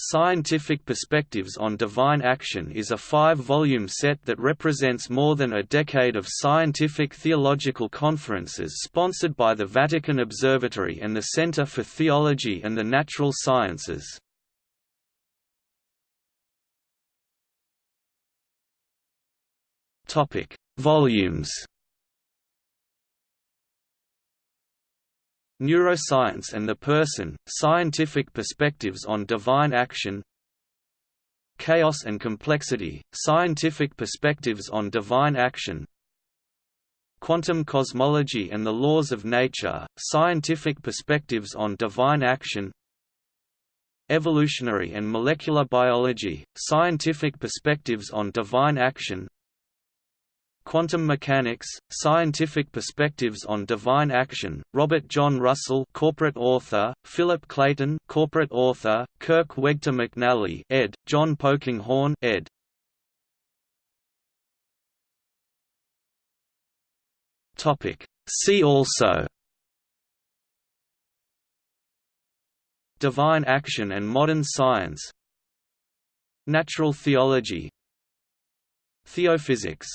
Scientific Perspectives on Divine Action is a five-volume set that represents more than a decade of scientific theological conferences sponsored by the Vatican Observatory and the Center for Theology and the Natural Sciences. Volumes Neuroscience and the Person, Scientific Perspectives on Divine Action Chaos and Complexity, Scientific Perspectives on Divine Action Quantum Cosmology and the Laws of Nature, Scientific Perspectives on Divine Action Evolutionary and Molecular Biology, Scientific Perspectives on Divine Action Quantum Mechanics, Scientific Perspectives on Divine Action, Robert John Russell corporate author, Philip Clayton corporate author, Kirk Wegter McNelly ed., John Polkinghorne ed. See also Divine Action and Modern Science Natural Theology Theophysics